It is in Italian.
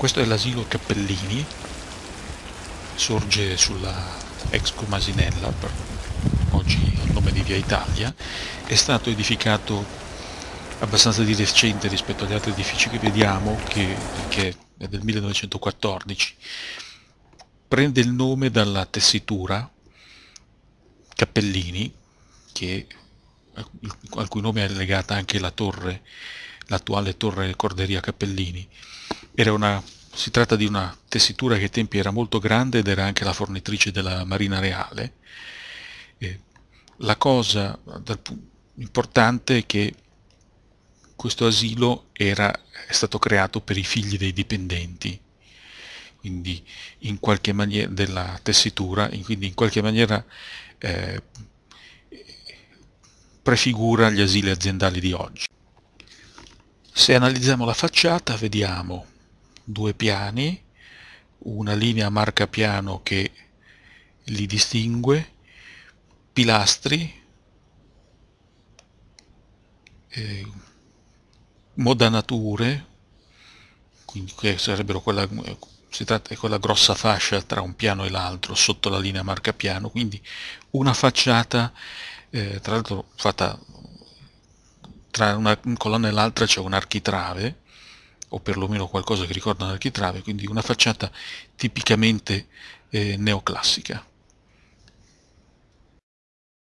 Questo è l'asilo Cappellini, sorge sulla ex Comasinella, oggi il nome di Via Italia, è stato edificato abbastanza di recente rispetto agli altri edifici che vediamo, che, che è del 1914. Prende il nome dalla tessitura Cappellini, che, al cui nome è legata anche la torre, l'attuale torre Corderia Cappellini, una, si tratta di una tessitura che ai tempi era molto grande ed era anche la fornitrice della Marina Reale. E la cosa importante è che questo asilo era, è stato creato per i figli dei dipendenti, quindi in qualche maniera della tessitura, quindi in qualche maniera eh, prefigura gli asili aziendali di oggi. Se analizziamo la facciata vediamo due piani, una linea marcapiano che li distingue, pilastri, eh, modanature, quindi che sarebbero quella, si tratta di quella grossa fascia tra un piano e l'altro sotto la linea marcapiano, quindi una facciata, eh, tra l'altro fatta tra una colonna e l'altra c'è un architrave, o perlomeno qualcosa che ricorda un architrave, quindi una facciata tipicamente eh, neoclassica.